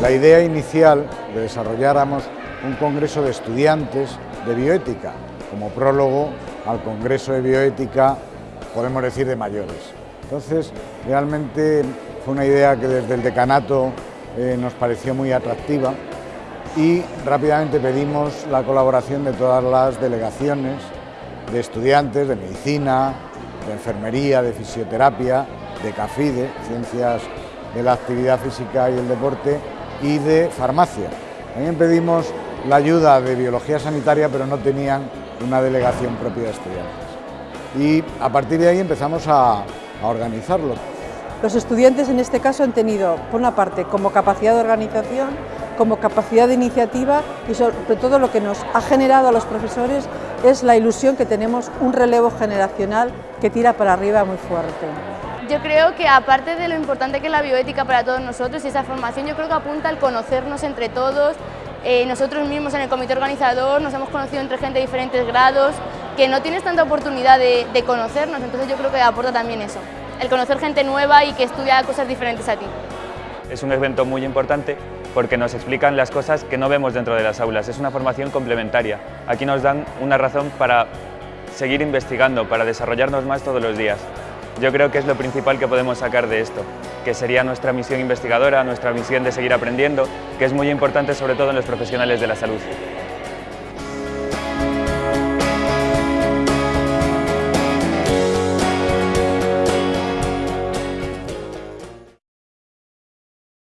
La idea inicial de desarrolláramos un congreso de estudiantes de bioética, como prólogo al congreso de bioética, podemos decir, de mayores. Entonces, realmente fue una idea que desde el decanato eh, nos pareció muy atractiva y rápidamente pedimos la colaboración de todas las delegaciones de estudiantes de medicina, de enfermería, de fisioterapia, de CAFIDE, Ciencias de la Actividad Física y el Deporte, y de farmacia. También pedimos la ayuda de biología sanitaria, pero no tenían una delegación propia de estudiantes. Y a partir de ahí empezamos a, a organizarlo. Los estudiantes en este caso han tenido, por una parte, como capacidad de organización, como capacidad de iniciativa y sobre todo lo que nos ha generado a los profesores es la ilusión que tenemos un relevo generacional que tira para arriba muy fuerte. Yo creo que aparte de lo importante que es la bioética para todos nosotros y esa formación, yo creo que apunta al conocernos entre todos, eh, nosotros mismos en el comité organizador nos hemos conocido entre gente de diferentes grados, que no tienes tanta oportunidad de, de conocernos, entonces yo creo que aporta también eso, el conocer gente nueva y que estudia cosas diferentes a ti. Es un evento muy importante porque nos explican las cosas que no vemos dentro de las aulas. Es una formación complementaria. Aquí nos dan una razón para seguir investigando, para desarrollarnos más todos los días. Yo creo que es lo principal que podemos sacar de esto, que sería nuestra misión investigadora, nuestra misión de seguir aprendiendo, que es muy importante sobre todo en los profesionales de la salud.